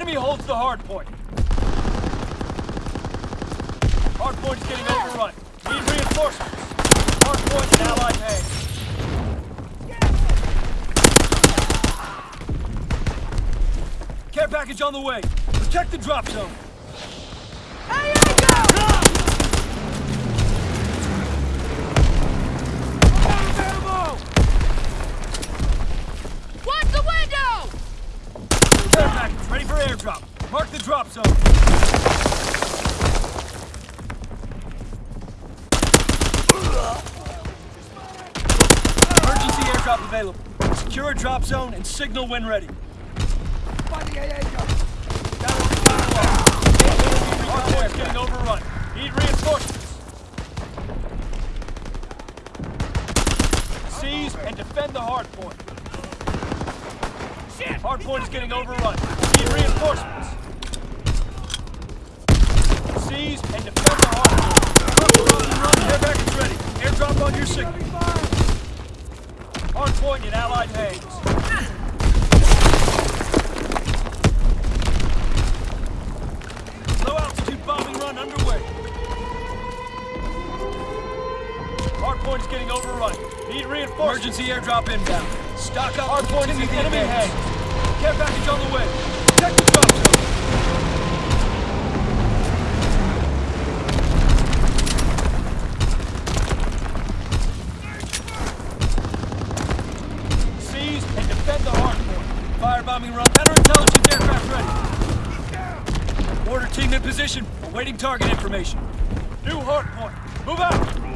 Enemy holds the hard point. Hard point is getting overrun. Need reinforcements. Hard point in Allied. Care package on the way. Protect the drop zone. Watch Mark the drop zone. Emergency airdrop available. Secure a drop zone and signal when ready. Hardpoint's getting overrun. Need reinforcements. Seize and defend the Hardpoint is getting overrun. Need reinforcements. Seize and defend the hardpoint. Run, Care package ready. Airdrop on your signal. Hardpoint in Allied hands. Low altitude bombing run underway. Hardpoint is getting overrun. Need reinforcements. Emergency airdrop inbound. Stock up. Hardpoint is in enemy hands. Care package on the way. Check the drop zone. Seize and defend the hardpoint. Firebombing run. Counterintelligence aircraft ready. Order team in position, awaiting target information. New hardpoint. Move out!